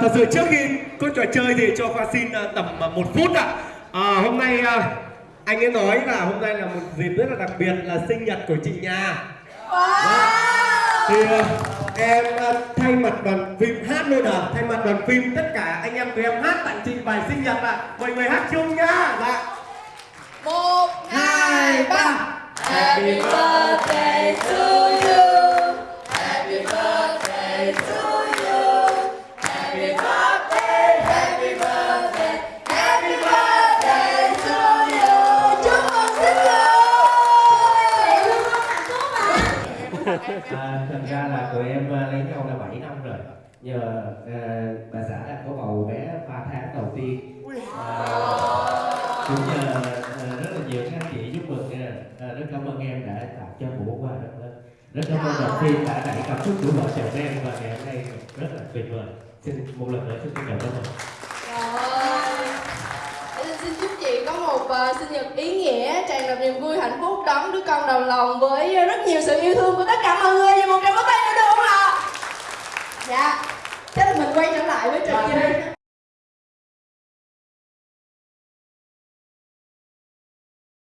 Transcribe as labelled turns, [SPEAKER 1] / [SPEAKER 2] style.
[SPEAKER 1] thật sự trước khi có trò chơi thì cho Khoa xin à, tầm à, một phút ạ. À, hôm nay à, anh ấy nói là hôm nay là một dịp rất là đặc biệt là sinh nhật của chị Nhà.
[SPEAKER 2] Thì
[SPEAKER 1] à, em à, thay mặt đoàn phim hát luôn à, thay mặt đoàn phim tất cả anh em tụi em hát tặng chị bài sinh nhật ạ. Mọi người hát chung nhá. Dạ.
[SPEAKER 2] Một, Hai, ba. Happy birthday
[SPEAKER 3] À, thật ra là tụi em à, lấy nhau là 7 năm rồi. Nhờ à, bà xã đã có bầu bé 3 tháng đầu tiên. À, Cũng nhờ à, rất là nhiều các chị giúp mừng nha. À, Rất cảm ơn em đã tặng cho món quà rất lớn Rất cảm ơn đoàn phim đã đẩy cảm xúc của vợ chồng em và ngày hôm nay. Rất là tuyệt vời. Xin một lần nữa xin cảm ơn
[SPEAKER 2] Ờ, sinh nhật ý nghĩa tràn đầy niềm vui, hạnh phúc, đón đứa con đầu lòng với rất nhiều sự yêu thương của tất cả mọi người. Và một trăm bó tay nữa được không ạ? Dạ. Thế là mình quay trở lại với trò chơi. Vâng.